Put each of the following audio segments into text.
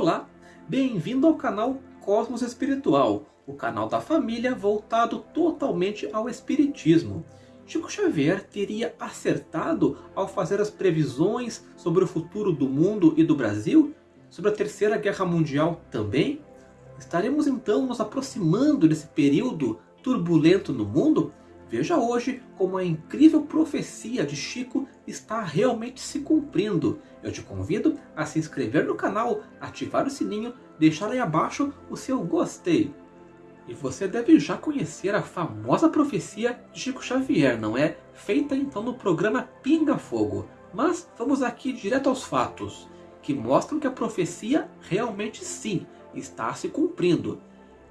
Olá, bem-vindo ao canal Cosmos Espiritual, o canal da família voltado totalmente ao Espiritismo. Chico Xavier teria acertado ao fazer as previsões sobre o futuro do mundo e do Brasil? Sobre a Terceira Guerra Mundial também? Estaremos então nos aproximando desse período turbulento no mundo? Veja hoje como a incrível profecia de Chico está realmente se cumprindo. Eu te convido a se inscrever no canal, ativar o sininho, deixar aí abaixo o seu gostei. E você deve já conhecer a famosa profecia de Chico Xavier, não é? Feita então no programa Pinga Fogo. Mas vamos aqui direto aos fatos, que mostram que a profecia realmente sim está se cumprindo.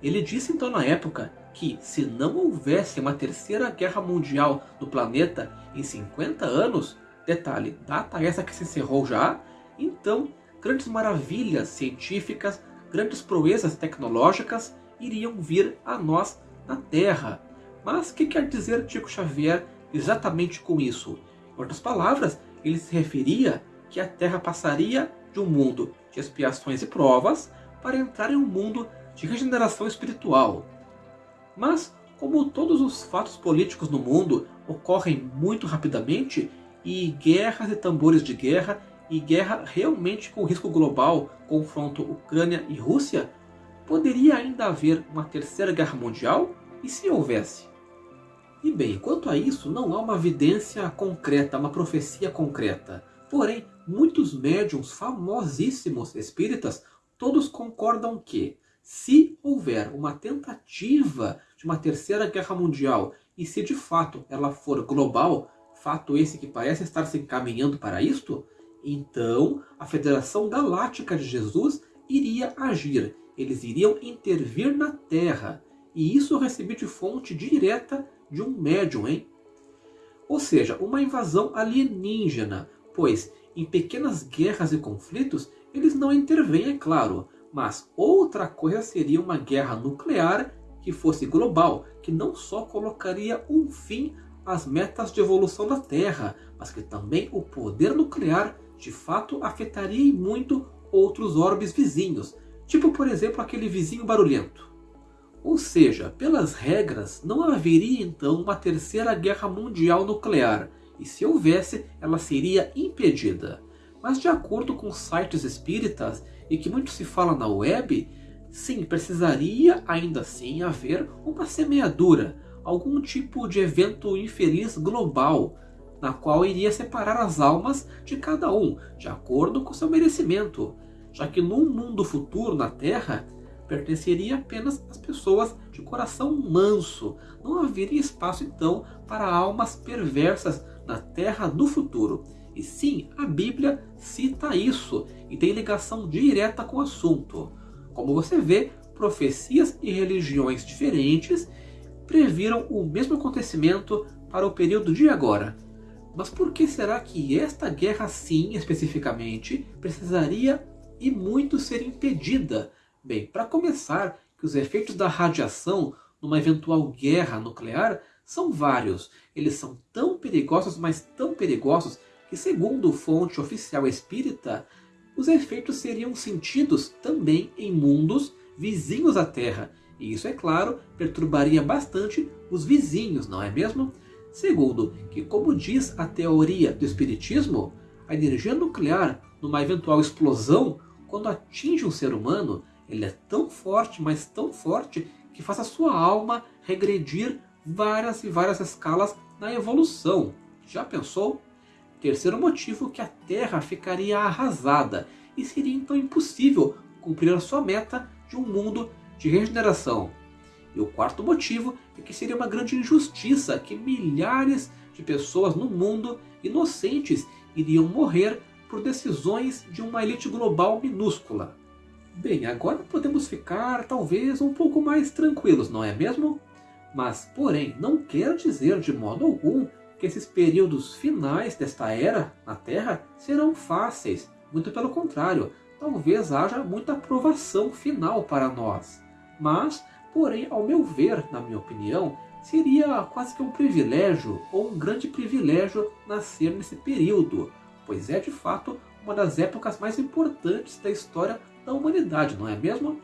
Ele disse então na época que se não houvesse uma terceira guerra mundial no planeta em 50 anos, detalhe, data essa que se encerrou já, então grandes maravilhas científicas, grandes proezas tecnológicas iriam vir a nós na Terra. Mas o que quer dizer Chico Xavier exatamente com isso? Em outras palavras, ele se referia que a Terra passaria de um mundo de expiações e provas para entrar em um mundo de regeneração espiritual, mas, como todos os fatos políticos no mundo ocorrem muito rapidamente, e guerras e tambores de guerra, e guerra realmente com risco global, confronto Ucrânia e Rússia, poderia ainda haver uma terceira guerra mundial? E se houvesse? E bem, quanto a isso, não há uma evidência concreta, uma profecia concreta. Porém, muitos médiums famosíssimos espíritas, todos concordam que, se houver uma tentativa de uma terceira guerra mundial e se de fato ela for global, fato esse que parece estar se encaminhando para isto, então a Federação Galáctica de Jesus iria agir. Eles iriam intervir na Terra. E isso eu recebi de fonte direta de um médium, hein? Ou seja, uma invasão alienígena, pois em pequenas guerras e conflitos eles não intervêm, é claro, mas outra coisa seria uma guerra nuclear que fosse global, que não só colocaria um fim às metas de evolução da Terra, mas que também o poder nuclear de fato afetaria muito outros orbes vizinhos, tipo por exemplo aquele vizinho barulhento. Ou seja, pelas regras, não haveria então uma terceira guerra mundial nuclear, e se houvesse, ela seria impedida. Mas de acordo com sites espíritas, e que muito se fala na web, sim, precisaria ainda assim haver uma semeadura, algum tipo de evento infeliz global, na qual iria separar as almas de cada um, de acordo com seu merecimento, já que num mundo futuro na Terra, pertenceria apenas às pessoas de coração manso. Não haveria espaço então para almas perversas na Terra do futuro. E sim, a Bíblia cita isso e tem ligação direta com o assunto. Como você vê, profecias e religiões diferentes previram o mesmo acontecimento para o período de agora. Mas por que será que esta guerra sim, especificamente, precisaria e muito ser impedida? Bem, para começar, que os efeitos da radiação numa eventual guerra nuclear são vários. Eles são tão perigosos, mas tão perigosos, que segundo fonte oficial espírita, os efeitos seriam sentidos também em mundos vizinhos à Terra, e isso, é claro, perturbaria bastante os vizinhos, não é mesmo? Segundo, que como diz a teoria do Espiritismo, a energia nuclear, numa eventual explosão, quando atinge um ser humano, ele é tão forte, mas tão forte, que faz a sua alma regredir várias e várias escalas na evolução. Já pensou? Terceiro motivo que a Terra ficaria arrasada e seria então impossível cumprir a sua meta de um mundo de regeneração. E o quarto motivo é que seria uma grande injustiça que milhares de pessoas no mundo inocentes iriam morrer por decisões de uma elite global minúscula. Bem, agora podemos ficar talvez um pouco mais tranquilos, não é mesmo? Mas, porém, não quer dizer de modo algum que esses períodos finais desta era na Terra serão fáceis. Muito pelo contrário, talvez haja muita aprovação final para nós. Mas, porém, ao meu ver, na minha opinião, seria quase que um privilégio ou um grande privilégio nascer nesse período, pois é de fato uma das épocas mais importantes da história da humanidade, não é mesmo?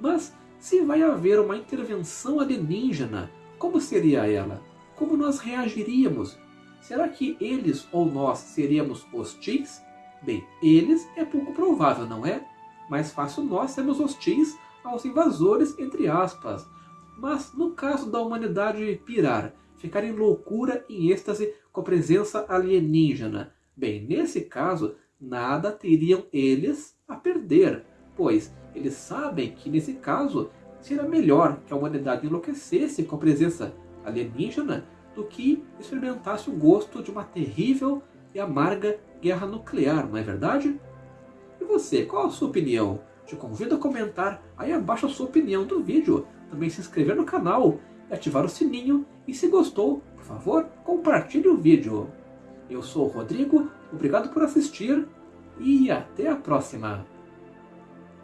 Mas se vai haver uma intervenção alienígena, como seria ela? Como nós reagiríamos? Será que eles ou nós seríamos hostis? Bem, eles é pouco provável, não é? Mais fácil nós sermos hostis aos invasores, entre aspas. Mas no caso da humanidade pirar, ficar em loucura, em êxtase com a presença alienígena, bem, nesse caso, nada teriam eles a perder, pois eles sabem que nesse caso seria melhor que a humanidade enlouquecesse com a presença alienígena do que experimentasse o gosto de uma terrível e amarga guerra nuclear, não é verdade? E você, qual a sua opinião? Te convido a comentar aí abaixo a sua opinião do vídeo, também se inscrever no canal e ativar o sininho e se gostou, por favor, compartilhe o vídeo. Eu sou o Rodrigo, obrigado por assistir e até a próxima!